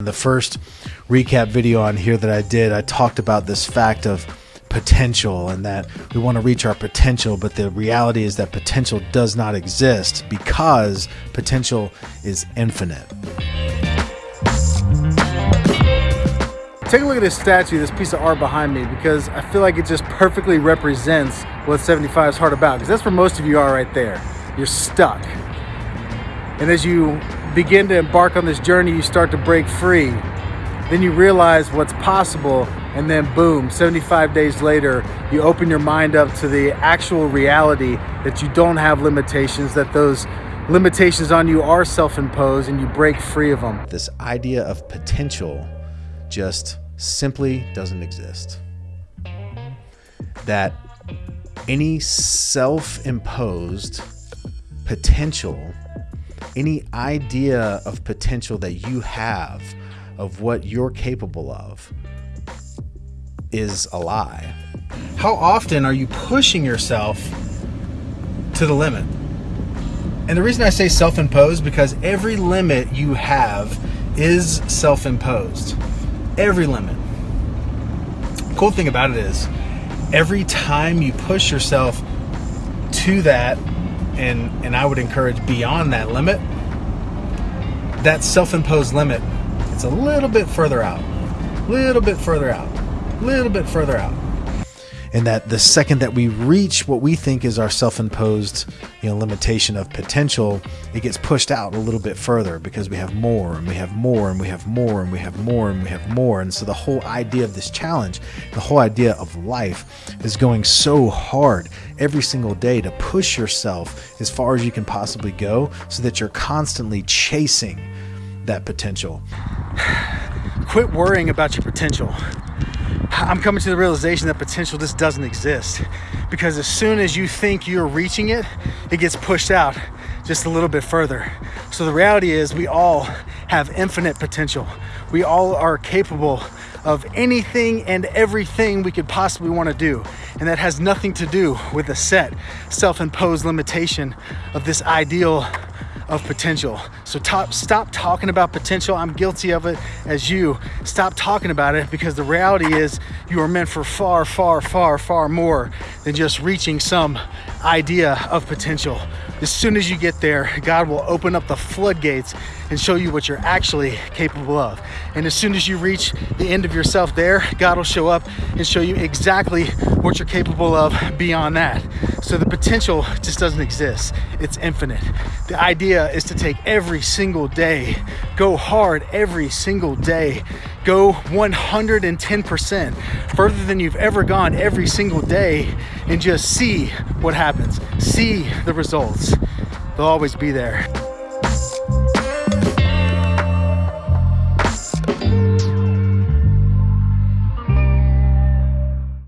In the first recap video on here that I did, I talked about this fact of potential and that we want to reach our potential, but the reality is that potential does not exist because potential is infinite. Take a look at this statue, this piece of art behind me, because I feel like it just perfectly represents what 75 is hard about. Because that's where most of you are right there. You're stuck. And as you begin to embark on this journey, you start to break free. Then you realize what's possible, and then boom, 75 days later, you open your mind up to the actual reality that you don't have limitations, that those limitations on you are self-imposed, and you break free of them. This idea of potential just simply doesn't exist. That any self imposed potential, any idea of potential that you have of what you're capable of is a lie. How often are you pushing yourself to the limit? And the reason I say self imposed because every limit you have is self imposed every limit. Cool thing about it is every time you push yourself to that and and I would encourage beyond that limit, that self-imposed limit, it's a little bit further out. A little bit further out. A little bit further out and that the second that we reach what we think is our self-imposed you know limitation of potential it gets pushed out a little bit further because we have more and we have more and we have more and we have more and we have more and so the whole idea of this challenge the whole idea of life is going so hard every single day to push yourself as far as you can possibly go so that you're constantly chasing that potential quit worrying about your potential I'm coming to the realization that potential just doesn't exist because as soon as you think you're reaching it, it gets pushed out just a little bit further. So the reality is we all have infinite potential. We all are capable of anything and everything we could possibly want to do. And that has nothing to do with a set self-imposed limitation of this ideal of potential. So top, stop talking about potential. I'm guilty of it as you. Stop talking about it because the reality is you are meant for far, far, far, far more than just reaching some idea of potential. As soon as you get there, God will open up the floodgates and show you what you're actually capable of. And as soon as you reach the end of yourself there, God will show up and show you exactly what you're capable of beyond that. So the potential just doesn't exist. It's infinite. The idea is to take every single day, go hard every single day, go 110% further than you've ever gone every single day and just see what happens. See the results. They'll always be there.